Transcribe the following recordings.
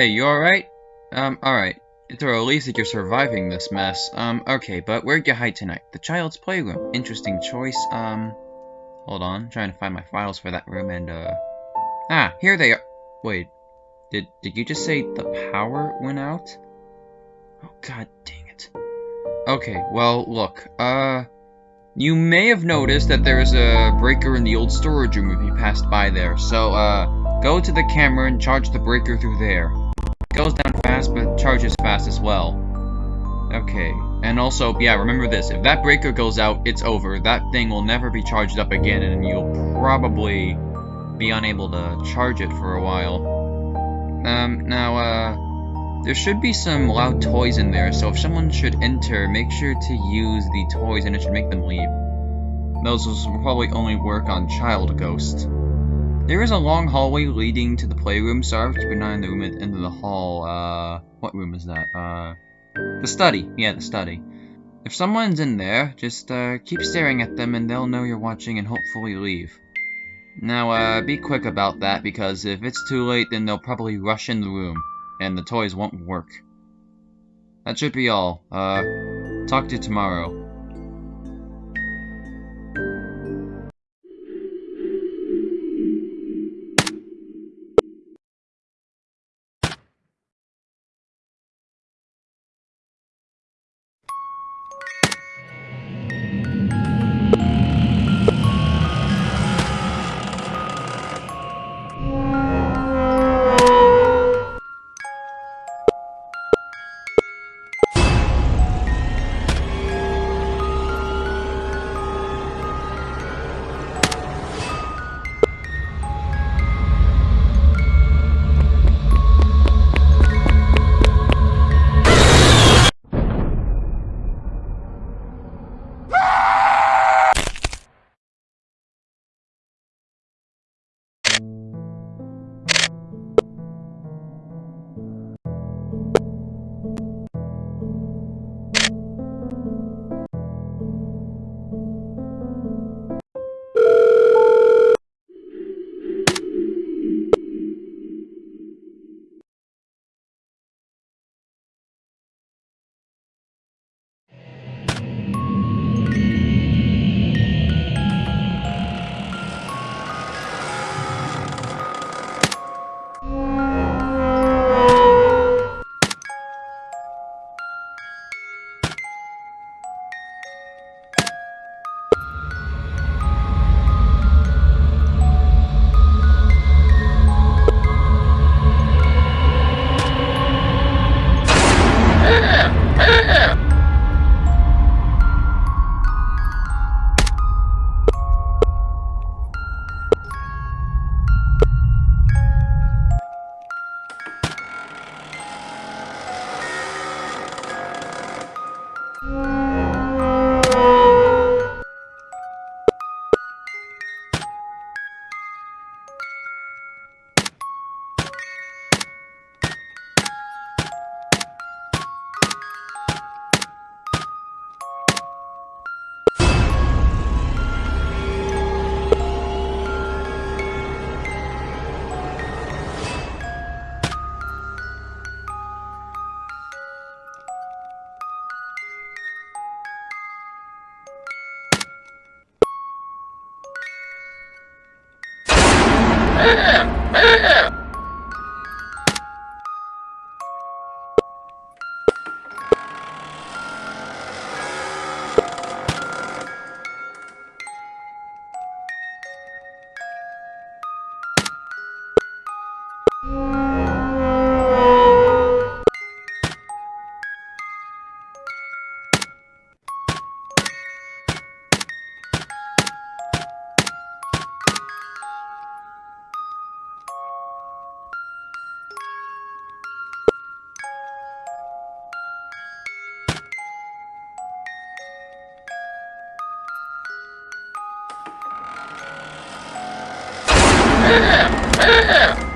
Hey, you alright? Um, alright. It's a relief that you're surviving this mess. Um, okay, but where'd you hide tonight? The child's playroom. Interesting choice. Um, hold on. trying to find my files for that room and, uh... Ah, here they are. Wait. Did, did you just say the power went out? Oh, god dang it. Okay, well, look. Uh... You may have noticed that there's a breaker in the old storage room if you passed by there, so, uh, go to the camera and charge the breaker through there. Goes down fast, but charges fast as well. Okay, and also, yeah, remember this, if that breaker goes out, it's over. That thing will never be charged up again, and you'll probably be unable to charge it for a while. Um, now, uh, there should be some loud toys in there, so if someone should enter, make sure to use the toys and it should make them leave. Those will probably only work on child ghosts. There is a long hallway leading to the playroom, so I would keep an eye on the room at the end of the hall. Uh, what room is that? Uh, the study. Yeah, the study. If someone's in there, just, uh, keep staring at them and they'll know you're watching and hopefully leave. Now, uh, be quick about that, because if it's too late, then they'll probably rush in the room, and the toys won't work. That should be all. Uh, talk to you tomorrow. Yeah!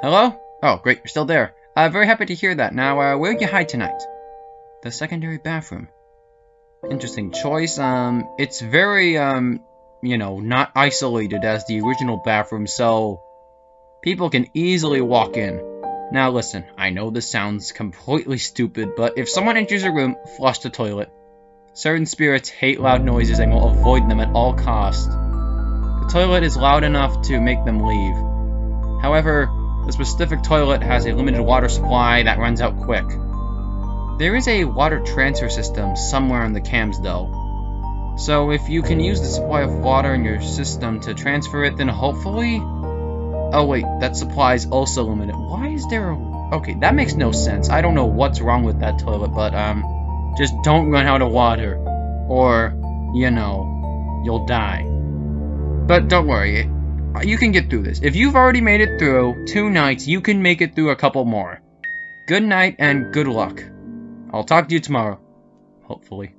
Hello? Oh, great, you're still there. Uh, very happy to hear that. Now, uh, where'd you hide tonight? The secondary bathroom. Interesting choice. Um, it's very, um, you know, not isolated as the original bathroom, so people can easily walk in. Now listen, I know this sounds completely stupid, but if someone enters a room, flush the toilet. Certain spirits hate loud noises and will avoid them at all costs. The toilet is loud enough to make them leave. However, the specific toilet has a limited water supply that runs out quick. There is a water transfer system somewhere in the cams though. So if you can use the supply of water in your system to transfer it, then hopefully... Oh wait, that supply is also limited. Why is there a... Okay, that makes no sense. I don't know what's wrong with that toilet, but, um... Just don't run out of water. Or, you know, you'll die. But don't worry, you can get through this. If you've already made it through two nights, you can make it through a couple more. Good night and good luck. I'll talk to you tomorrow. Hopefully.